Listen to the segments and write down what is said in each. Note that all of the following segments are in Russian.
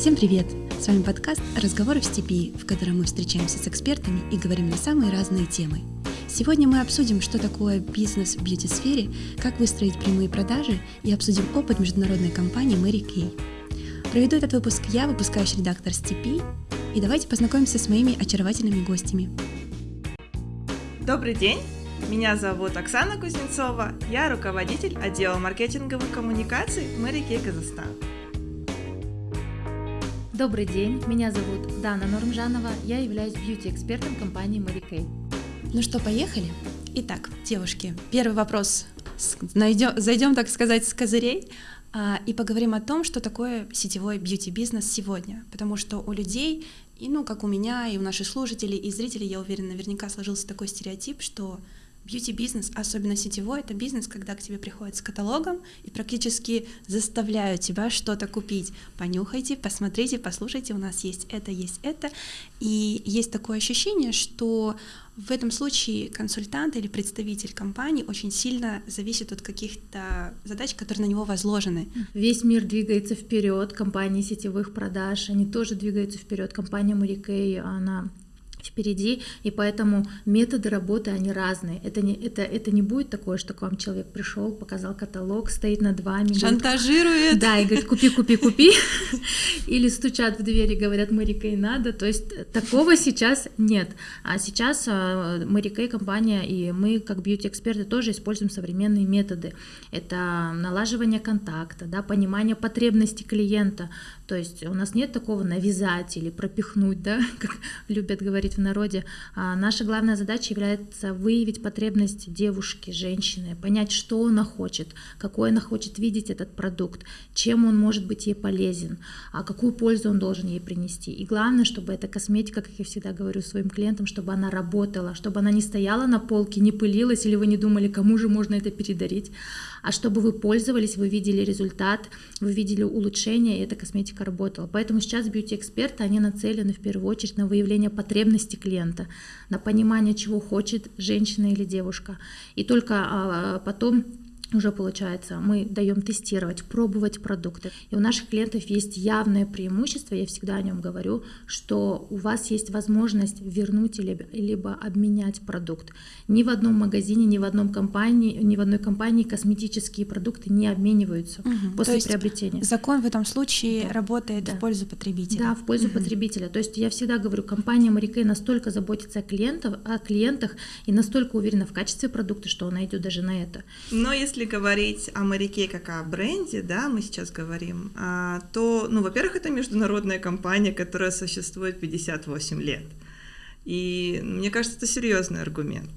Всем привет! С вами подкаст «Разговоры в степи», в котором мы встречаемся с экспертами и говорим на самые разные темы. Сегодня мы обсудим, что такое бизнес в бьюти-сфере, как выстроить прямые продажи и обсудим опыт международной компании Мэри Кей. Проведу этот выпуск я, выпускающий редактор Степи, и давайте познакомимся с моими очаровательными гостями. Добрый день! Меня зовут Оксана Кузнецова, я руководитель отдела маркетинговых коммуникаций Мэри Кей Казахстан. Добрый день, меня зовут Дана Нормжанова, я являюсь бьюти-экспертом компании Mary Kay. Ну что, поехали? Итак, девушки, первый вопрос. Найдем, зайдем, так сказать, с козырей а, и поговорим о том, что такое сетевой бьюти-бизнес сегодня. Потому что у людей, и ну как у меня, и у наших слушателей, и зрителей, я уверена, наверняка сложился такой стереотип, что Бьюти-бизнес, особенно сетевой, это бизнес, когда к тебе приходят с каталогом и практически заставляют тебя что-то купить. Понюхайте, посмотрите, послушайте, у нас есть это, есть это. И есть такое ощущение, что в этом случае консультант или представитель компании очень сильно зависит от каких-то задач, которые на него возложены. Весь мир двигается вперед, компании сетевых продаж, они тоже двигаются вперед. Компания Murikay, она впереди, и поэтому методы работы, они разные. Это не, это, это не будет такое, что к вам человек пришел, показал каталог, стоит над вами. Шантажирует. да, и говорит, купи, купи, купи. Или стучат в двери, говорят, Марика и надо. То есть такого сейчас нет. А сейчас а, Марика и компания, и мы, как бьюти-эксперты, тоже используем современные методы. Это налаживание контакта, да, понимание потребностей клиента. То есть у нас нет такого навязать или пропихнуть, да, как любят говорить говорить в народе, а наша главная задача является выявить потребность девушки, женщины, понять, что она хочет, какой она хочет видеть этот продукт, чем он может быть ей полезен, а какую пользу он должен ей принести. И главное, чтобы эта косметика, как я всегда говорю своим клиентам, чтобы она работала, чтобы она не стояла на полке, не пылилась, или вы не думали, кому же можно это передарить, а чтобы вы пользовались, вы видели результат, вы видели улучшение, и эта косметика работала. Поэтому сейчас бьюти-эксперты, они нацелены в первую очередь на выявление потребностей клиента, на понимание, чего хочет женщина или девушка. И только а, потом уже получается, мы даем тестировать, пробовать продукты. И у наших клиентов есть явное преимущество, я всегда о нем говорю, что у вас есть возможность вернуть либо, либо обменять продукт. Ни в одном магазине, ни в одном компании, ни в одной компании косметические продукты не обмениваются угу. после То есть приобретения. Закон в этом случае да. работает да. в пользу потребителя. Да, в пользу угу. потребителя. То есть я всегда говорю, компания Марикей настолько заботится о клиентах, о клиентах и настолько уверена в качестве продукта, что она идет даже на это. Но если если говорить о моряке как о бренде, да, мы сейчас говорим, а, то, ну, во-первых, это международная компания, которая существует 58 лет. И мне кажется, это серьезный аргумент.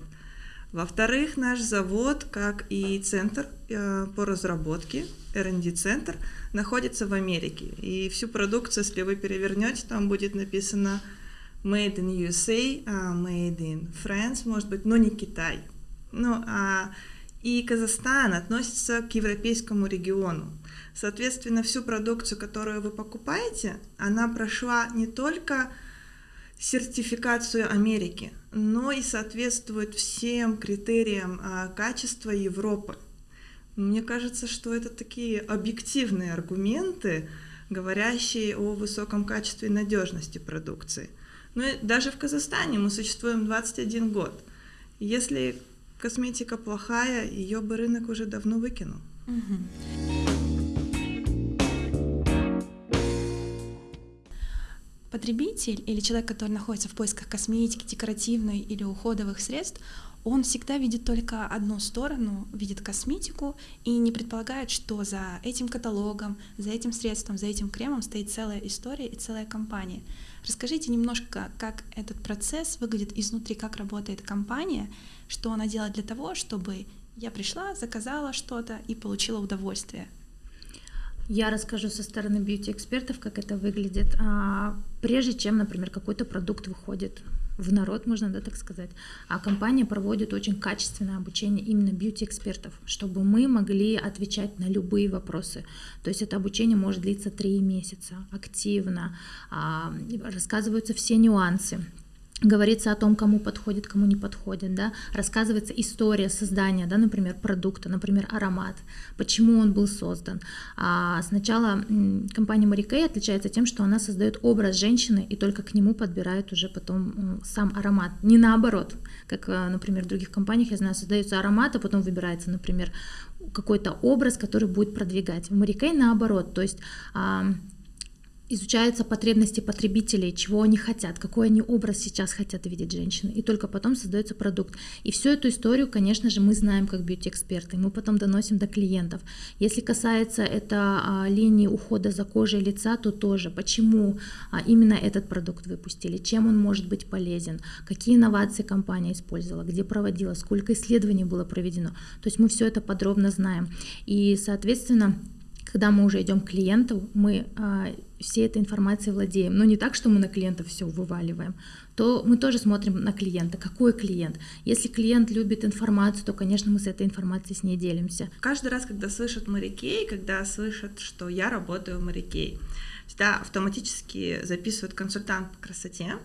Во-вторых, наш завод, как и центр э, по разработке, R&D-центр, находится в Америке. И всю продукцию, если вы перевернете, там будет написано Made in USA, а, Made in France, может быть, но не Китай. Ну, а и Казахстан относится к европейскому региону. Соответственно, всю продукцию, которую вы покупаете, она прошла не только сертификацию Америки, но и соответствует всем критериям а, качества Европы. Мне кажется, что это такие объективные аргументы, говорящие о высоком качестве и надежности продукции. Ну и даже в Казахстане мы существуем 21 год. Если косметика плохая, ее бы рынок уже давно выкинул. Потребитель или человек, который находится в поисках косметики, декоративной или уходовых средств, он всегда видит только одну сторону, видит косметику и не предполагает, что за этим каталогом, за этим средством, за этим кремом стоит целая история и целая компания. Расскажите немножко, как этот процесс выглядит изнутри, как работает компания, что она делает для того, чтобы я пришла, заказала что-то и получила удовольствие. Я расскажу со стороны бьюти-экспертов, как это выглядит. А, прежде чем, например, какой-то продукт выходит в народ, можно да, так сказать. А компания проводит очень качественное обучение именно бьюти-экспертов, чтобы мы могли отвечать на любые вопросы. То есть это обучение может длиться три месяца, активно, а, рассказываются все нюансы говорится о том, кому подходит, кому не подходит, да, рассказывается история создания, да, например, продукта, например, аромат, почему он был создан. А сначала компания Mary Kay отличается тем, что она создает образ женщины и только к нему подбирает уже потом сам аромат. Не наоборот, как, э, например, в других компаниях, я знаю, создается аромат, а потом выбирается, например, какой-то образ, который будет продвигать. В Mary Kay наоборот, то есть изучаются потребности потребителей, чего они хотят, какой они образ сейчас хотят видеть женщины, и только потом создается продукт. И всю эту историю, конечно же, мы знаем как бьюти-эксперты, мы потом доносим до клиентов. Если касается это а, линии ухода за кожей лица, то тоже, почему а, именно этот продукт выпустили, чем он может быть полезен, какие инновации компания использовала, где проводила, сколько исследований было проведено. То есть мы все это подробно знаем. И, соответственно, когда мы уже идем к клиенту, мы а, всей этой информацией владеем. Но не так, что мы на клиента все вываливаем, то мы тоже смотрим на клиента. Какой клиент? Если клиент любит информацию, то, конечно, мы с этой информацией с ней делимся. Каждый раз, когда слышат морякей, когда слышат, что я работаю в морякей, всегда автоматически записывают консультант по красоте.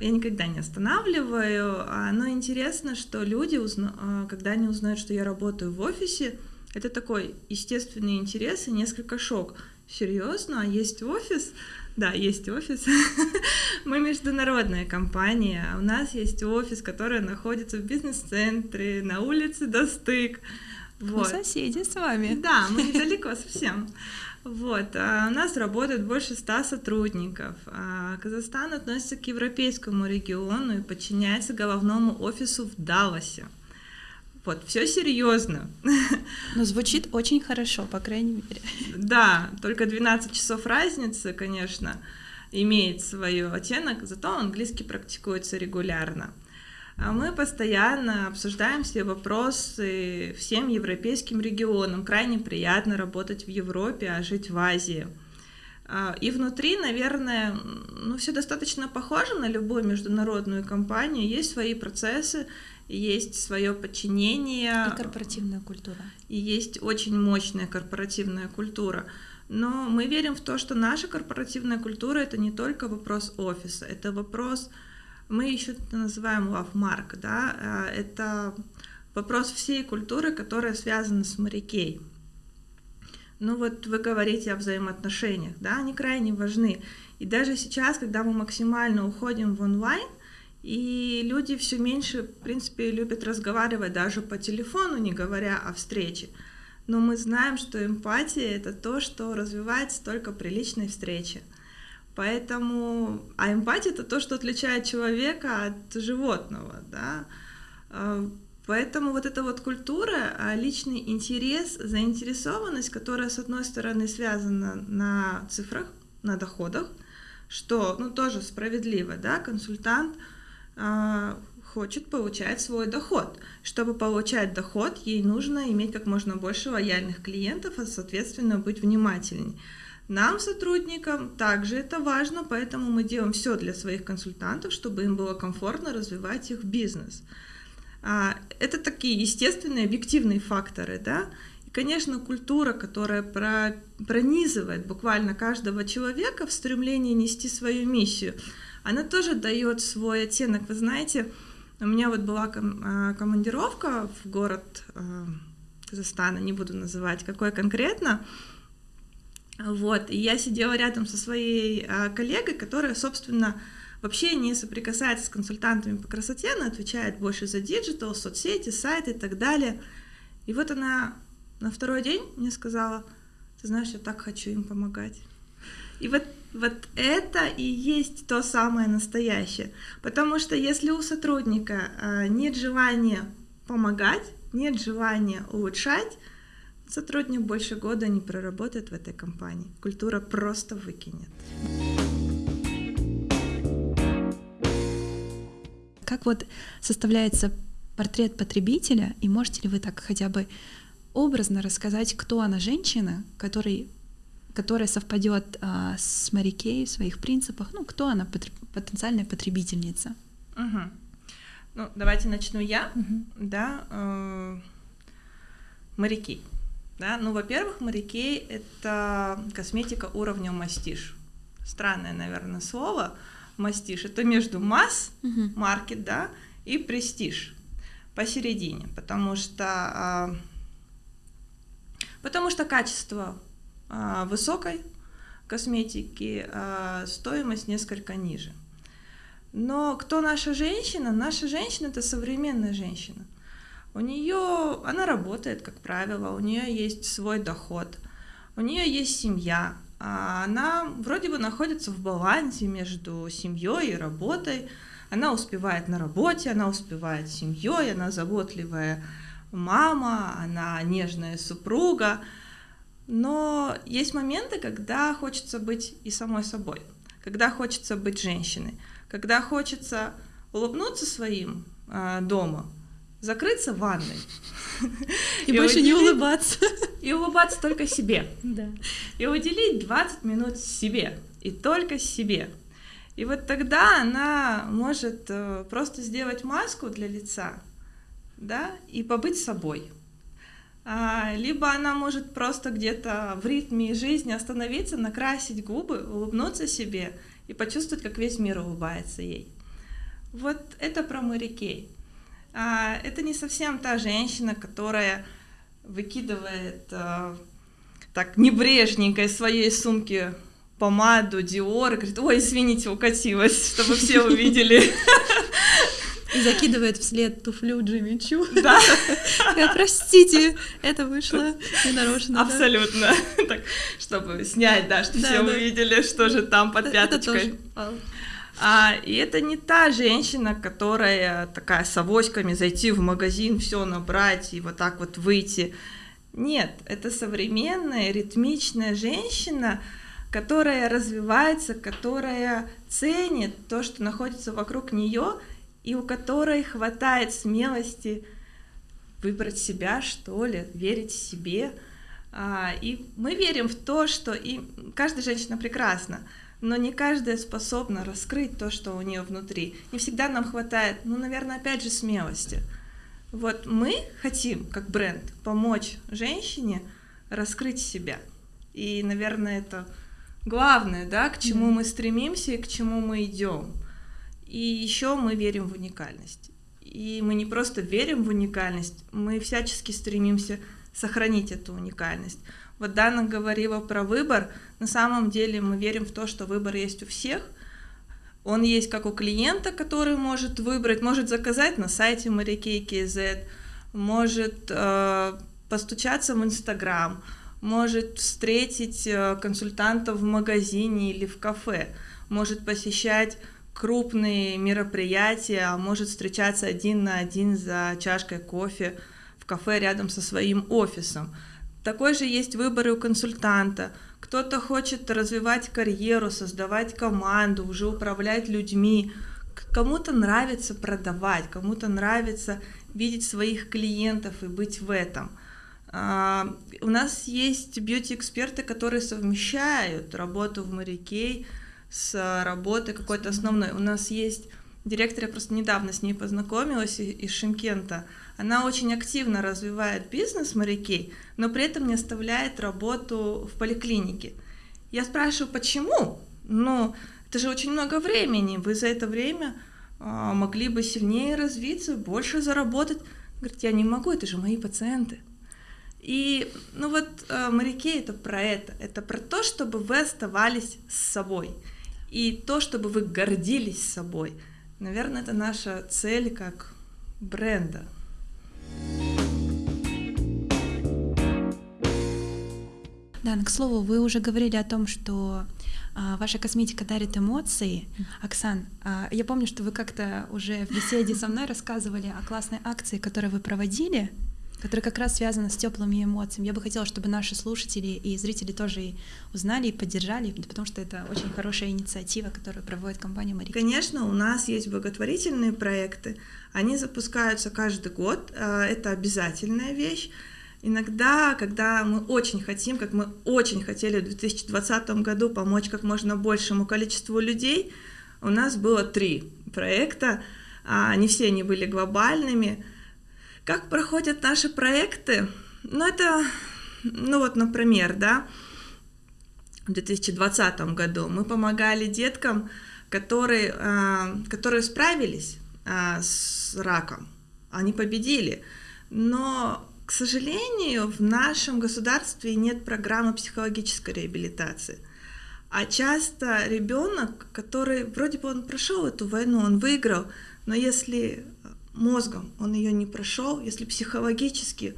Я никогда не останавливаю, а, но интересно, что люди, а, когда они узнают, что я работаю в офисе, это такой естественный интерес и несколько шок. Серьезно? А есть офис? Да, есть офис. Мы международная компания. У нас есть офис, который находится в бизнес-центре, на улице Достык. Вот. Мы соседи с вами. Да, мы недалеко совсем. Вот, а у нас работает больше ста сотрудников. А Казахстан относится к европейскому региону и подчиняется головному офису в Далласе. Вот, все серьезно. Но звучит очень хорошо, по крайней мере. Да, только 12 часов разницы, конечно, имеет свой оттенок, зато английский практикуется регулярно. А мы постоянно обсуждаем все вопросы всем европейским регионам. Крайне приятно работать в Европе, а жить в Азии. А, и внутри, наверное, ну, все достаточно похоже на любую международную компанию. Есть свои процессы, есть свое подчинение. И корпоративная культура. И есть очень мощная корпоративная культура. Но мы верим в то, что наша корпоративная культура это не только вопрос офиса, это вопрос, мы еще это называем love mark, да, а, это вопрос всей культуры, которая связана с морякей. Ну вот вы говорите о взаимоотношениях, да, они крайне важны. И даже сейчас, когда мы максимально уходим в онлайн, и люди все меньше, в принципе, любят разговаривать даже по телефону, не говоря о встрече. Но мы знаем, что эмпатия — это то, что развивается только при личной встрече. Поэтому, а эмпатия — это то, что отличает человека от животного, да. А, поэтому вот эта вот культура, а личный интерес, заинтересованность, которая, с одной стороны, связана на цифрах, на доходах, что, ну, тоже справедливо, да, консультант — хочет получать свой доход. Чтобы получать доход, ей нужно иметь как можно больше лояльных клиентов, а соответственно быть внимательней. Нам, сотрудникам, также это важно, поэтому мы делаем все для своих консультантов, чтобы им было комфортно развивать их бизнес. А, это такие естественные, объективные факторы, да. И, конечно, культура, которая пронизывает буквально каждого человека в стремлении нести свою миссию – она тоже дает свой оттенок. Вы знаете, у меня вот была а, командировка в город а, Казахстана, не буду называть, какой конкретно. Вот, и я сидела рядом со своей а, коллегой, которая, собственно, вообще не соприкасается с консультантами по красоте, она отвечает больше за digital, соцсети, сайты и так далее. И вот она на второй день мне сказала, ты знаешь, я так хочу им помогать. И вот, вот это и есть то самое настоящее. Потому что если у сотрудника а, нет желания помогать, нет желания улучшать, сотрудник больше года не проработает в этой компании. Культура просто выкинет. Как вот составляется портрет потребителя, и можете ли вы так хотя бы образно рассказать, кто она женщина, которой которая совпадет а, с Марикей в своих принципах. Ну, кто она, потенциальная потребительница? Угу. Ну, давайте начну я, угу. да. Э, моряки. Да? Ну, во-первых, моряки — это косметика уровня мастиш. Странное, наверное, слово, мастиш. Это между масс, Мгм. маркет, да, и престиж посередине, потому что а, потому что качество высокой косметики, а стоимость несколько ниже. Но кто наша женщина? Наша женщина это современная женщина. У нее, она работает, как правило, у нее есть свой доход, у нее есть семья, а она вроде бы находится в балансе между семьей и работой. Она успевает на работе, она успевает с семьей, она заботливая мама, она нежная супруга. Но есть моменты, когда хочется быть и самой собой, когда хочется быть женщиной, когда хочется улыбнуться своим э, дома, закрыться в ванной. И, больше не улыбаться. И улыбаться только себе. Да. И уделить 20 минут себе. И только себе. И вот тогда она может э, просто сделать маску для лица, да, и побыть собой. А, либо она может просто где-то в ритме жизни остановиться, накрасить губы, улыбнуться себе и почувствовать, как весь мир улыбается ей. Вот это про Мэри Кей. А, это не совсем та женщина, которая выкидывает э, так небрежненько из своей сумки помаду Диор и говорит, ой, извините, укатилась, чтобы все увидели. И закидывает вслед туфлю Джимми Чу. Да, Простите, это вышло ненарочно. абсолютно. Так, чтобы снять, да, чтобы все увидели, что же там под пяточкой. А, и это не та женщина, которая такая с авоськами зайти в магазин, все набрать и вот так вот выйти. Нет, это современная, ритмичная женщина, которая развивается, которая ценит то, что находится вокруг нее, и у которой хватает смелости выбрать себя, что ли, верить себе. А, И мы верим в то, что и каждая женщина прекрасна, но не каждая способна раскрыть то, что у нее внутри. Не всегда нам хватает, ну, наверное, опять же, смелости. Вот мы хотим, как бренд, помочь женщине раскрыть себя. И, наверное, это главное, да, к чему мы стремимся и к чему мы идем. И еще мы верим в уникальность. И мы не просто верим в уникальность, мы всячески стремимся сохранить эту уникальность. Вот Дана говорила про выбор. На самом деле мы верим в то, что выбор есть у всех. Он есть как у клиента, который может выбрать, может заказать на сайте Марикей.kz, может э, постучаться в Инстаграм, может встретить э, консультантов в магазине или в кафе, может посещать крупные мероприятия, а может встречаться один на один за чашкой кофе в кафе рядом со своим офисом. Такой же есть выбор у консультанта. Кто-то хочет развивать карьеру, создавать команду, уже управлять людьми. Кому-то нравится продавать, кому-то нравится видеть своих клиентов и быть в этом. А, У нас есть бьюти-эксперты, которые совмещают работу в Марикей с работой какой-то основной. У нас есть директор, я просто недавно с ней познакомилась из Шимкента. Она очень активно развивает бизнес Марикей, но при этом не оставляет работу в поликлинике. Я спрашиваю, почему? Ну, это же очень много времени. Вы за это время а, могли бы сильнее развиться, больше заработать. Говорит, я не могу, это же мои пациенты. И, ну вот, э, моряки это про это. Это про то, чтобы вы оставались с собой. И то, чтобы вы гордились собой. Наверное, это наша цель как бренда. Да, к слову, вы уже говорили о том, что а, ваша косметика дарит эмоции. Оксан, а, я помню, что вы как-то уже в беседе со мной рассказывали о классной акции, которую вы проводили, которая как раз связана с теплыми эмоциями. Я бы хотела, чтобы наши слушатели и зрители тоже узнали и поддержали, потому что это очень хорошая инициатива, которую проводит компания Марика. Конечно, у нас есть благотворительные проекты. Они запускаются каждый год. э, Это обязательная вещь. Иногда, когда мы очень хотим, как мы очень хотели в 2020 году помочь как можно большему количеству людей, у нас было три проекта, а не все они были глобальными. Как проходят наши проекты? Ну, это, ну вот, например, да, в 2020 году мы помогали деткам которые, а, которые справились а, с раком, они победили. Но, к сожалению, в нашем государстве нет программы психологической реабилитации. А часто ребенок, который вроде бы он прошел эту войну, он выиграл, но если мозгом он ее не прошел, если психологически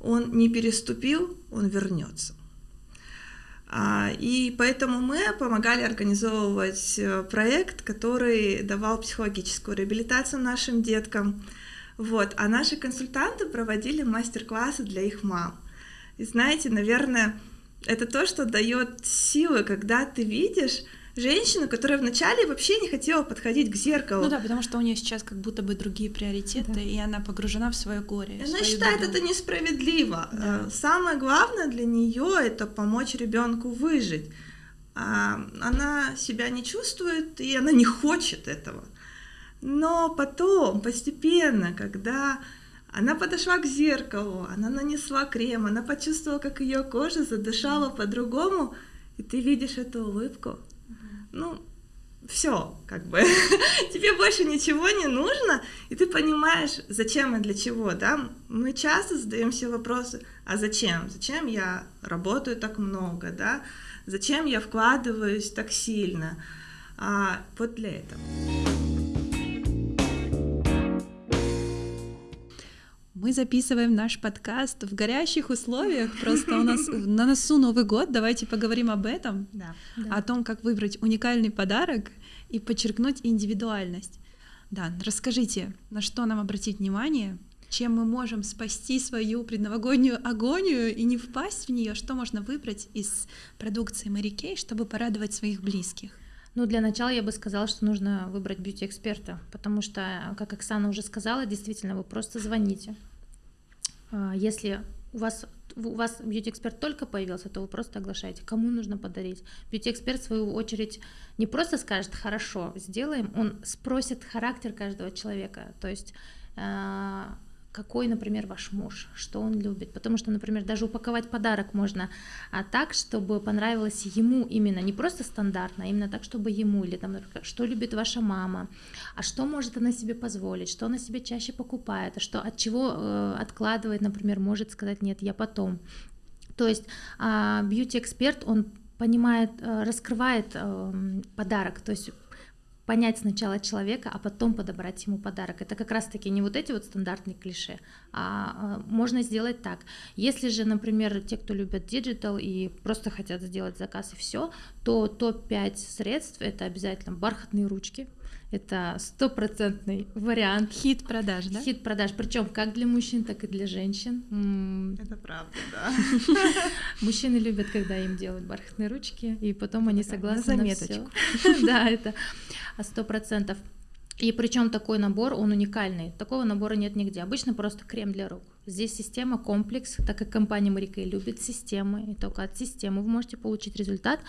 он не переступил, он вернется. А, и поэтому мы помогали организовывать э, проект, который давал психологическую реабилитацию нашим деткам. Вот. А наши консультанты проводили мастер-классы для их мам. И знаете, наверное, это то, что дает силы, когда ты видишь, женщину, которая вначале вообще не хотела подходить к зеркалу. Ну да, потому что у нее сейчас как будто бы другие приоритеты, да. и она погружена в свое горе. Она считает беду. это несправедливо. Да. Э, самое главное для нее это помочь ребенку выжить. А она себя не чувствует, и она не хочет этого. Но потом, постепенно, когда она подошла к зеркалу, она нанесла крем, она почувствовала, как ее кожа задышала по-другому, и ты видишь эту улыбку, ну, все, как бы, тебе больше ничего не нужно, и ты понимаешь, зачем и для чего, да? Мы часто задаем себе вопросы, а зачем? Зачем я работаю так много, да? Зачем я вкладываюсь так сильно? А, вот для этого. Мы записываем наш подкаст в горящих условиях. Просто у нас на носу Новый год. Давайте поговорим об этом. Да, да. О том, как выбрать уникальный подарок и подчеркнуть индивидуальность. Да, расскажите, на что нам обратить внимание, чем мы можем спасти свою предновогоднюю агонию и не впасть в нее, что можно выбрать из продукции Kay, чтобы порадовать своих близких. Ну, для начала я бы сказала, что нужно выбрать бьюти-эксперта, потому что, как Оксана уже сказала, действительно, вы просто звоните, если у вас у вас бьюти-эксперт только появился, то вы просто оглашаете, кому нужно подарить. Бьюти-эксперт, в свою очередь, не просто скажет «хорошо, сделаем», он спросит характер каждого человека. То есть а, какой, например, ваш муж, что он любит. Потому что, например, даже упаковать подарок можно а так, чтобы понравилось ему именно, не просто стандартно, а именно так, чтобы ему, или там, например, что любит ваша мама, а что может она себе позволить, что она себе чаще покупает, а что от чего э, откладывает, например, может сказать нет, я потом. То есть бьюти-эксперт, он понимает, э, раскрывает э, подарок, то есть понять сначала человека, а потом подобрать ему подарок. Это как раз-таки не вот эти вот стандартные клише, а, а можно сделать так. Если же, например, те, кто любят digital и просто хотят сделать заказ и все, то топ-5 средств это обязательно бархатные ручки, это стопроцентный вариант. Хит продаж, да? Хит продаж, причем как для мужчин, так и для женщин. Это правда, да. Мужчины любят, когда им делают бархатные ручки, и потом они согласны на заметочку. Да, это сто процентов. И причем такой набор, он уникальный. Такого набора нет нигде. Обычно просто крем для рук. Здесь система комплекс, так как компания Марикей любит системы, и только от системы вы можете получить результат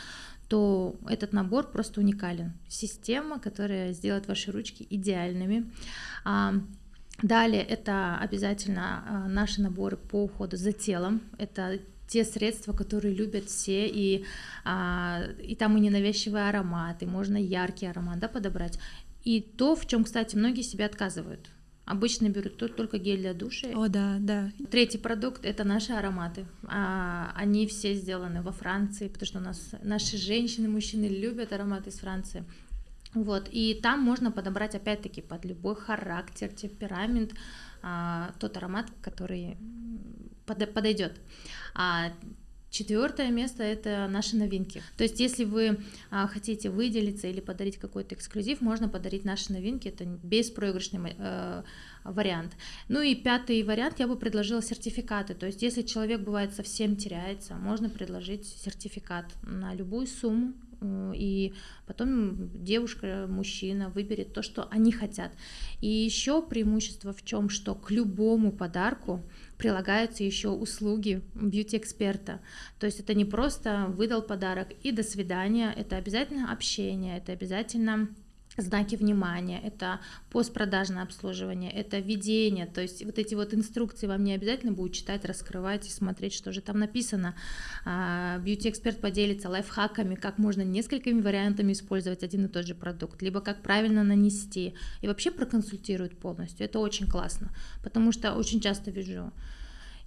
то этот набор просто уникален. Система, которая сделает ваши ручки идеальными. А, далее это обязательно а, наши наборы по уходу за телом. Это те средства, которые любят все, и, а, и там и ненавязчивый аромат, и можно яркий аромат да, подобрать. И то, в чем, кстати, многие себя отказывают. Обычно берут только гель для душа. О, да, да. Третий продукт это наши ароматы. А, они все сделаны во Франции, потому что у нас наши женщины, мужчины любят ароматы из Франции. Вот, и там можно подобрать опять-таки под любой характер, темперамент а, тот аромат, который под, подойдет. А, Четвертое место это наши новинки. То есть, если вы а, хотите выделиться или подарить какой-то эксклюзив, можно подарить наши новинки. Это беспроигрышный э, вариант. Ну и пятый вариант я бы предложила сертификаты. То есть, если человек бывает совсем теряется, можно предложить сертификат на любую сумму и потом девушка, мужчина выберет то, что они хотят. И еще преимущество в чем, что к любому подарку прилагаются еще услуги бьюти-эксперта. То есть это не просто выдал подарок и до свидания, это обязательно общение, это обязательно знаки внимания, это постпродажное обслуживание, это ведение, то есть вот эти вот инструкции вам не обязательно будет читать, раскрывать и смотреть, что же там написано. А, бьюти-эксперт поделится лайфхаками, как можно несколькими вариантами использовать один и тот же продукт, либо как правильно нанести, и вообще проконсультирует полностью. Это очень классно, потому что очень часто вижу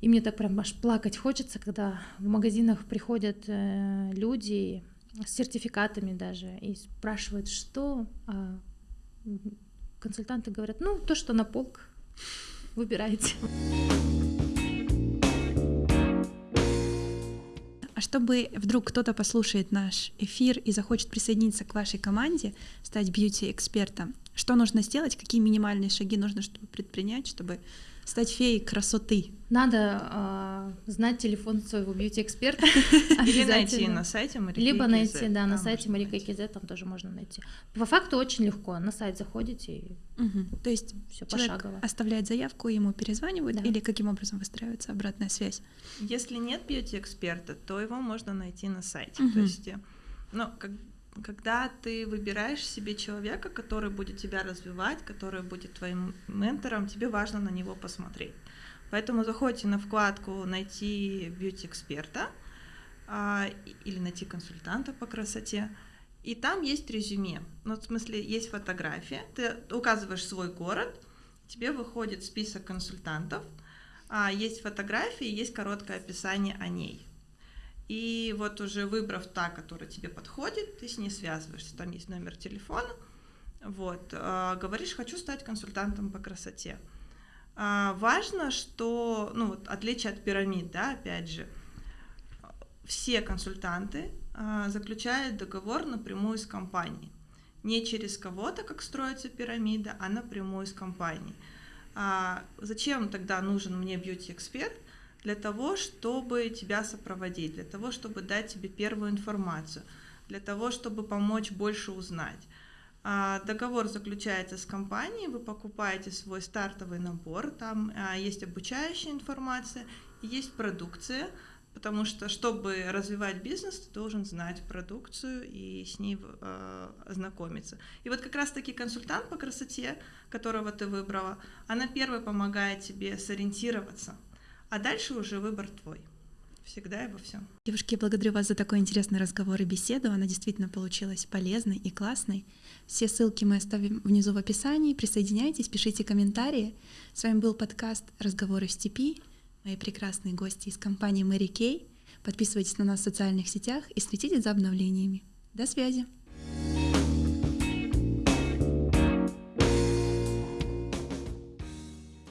и мне так прям аж плакать хочется, когда в магазинах приходят э, люди, с сертификатами даже и спрашивают, что а консультанты говорят, ну, то, что на полк, выбирайте. А чтобы вдруг кто-то послушает наш эфир и захочет присоединиться к вашей команде, стать бьюти-экспертом, что нужно сделать, какие минимальные шаги нужно чтобы предпринять, чтобы стать феей красоты? Надо э, знать телефон своего бьюти-эксперта. Или найти на сайте Марика Либо найти, да, на сайте Марика КЗ, там тоже можно найти. По факту очень легко. На сайт заходите и угу. То есть все пошагово. оставляет заявку, ему перезванивают, да. или каким образом выстраивается обратная связь? Если нет бьюти-эксперта, то его можно найти на сайте. Угу. То есть, ну, как когда ты выбираешь себе человека, который будет тебя развивать, который будет твоим ментором, тебе важно на него посмотреть. Поэтому заходите на вкладку «Найти бьюти-эксперта» а, или «Найти консультанта по красоте», и там есть резюме. Ну, в смысле, есть фотография, ты указываешь свой город, тебе выходит список консультантов, а, есть фотографии, есть короткое описание о ней. И вот уже выбрав та, которая тебе подходит, ты с ней связываешься. Там есть номер телефона. Вот, э, говоришь, хочу стать консультантом по красоте. Э, важно, что, ну вот, отличие от пирамид, да, опять же, все консультанты э, заключают договор напрямую с компанией. Не через кого-то, как строится пирамида, а напрямую с компанией. А зачем тогда нужен мне бьюти-эксперт? Для того, чтобы тебя сопроводить, для того, чтобы дать тебе первую информацию, для того, чтобы помочь больше узнать. А, договор заключается с компанией, вы покупаете свой стартовый набор, там а, есть обучающая информация, есть продукция, потому что, чтобы развивать бизнес, ты должен знать продукцию и с ней э, ознакомиться. И вот как раз-таки консультант по красоте, которого ты выбрала, она первая помогает тебе сориентироваться – а дальше уже выбор твой. Всегда и во всем. Девушки, я благодарю вас за такой интересный разговор и беседу. Она действительно получилась полезной и классной. Все ссылки мы оставим внизу в описании. Присоединяйтесь, пишите комментарии. С вами был подкаст «Разговоры в степи». Мои прекрасные гости из компании Мэри Кей. Подписывайтесь на нас в социальных сетях и следите за обновлениями. До связи!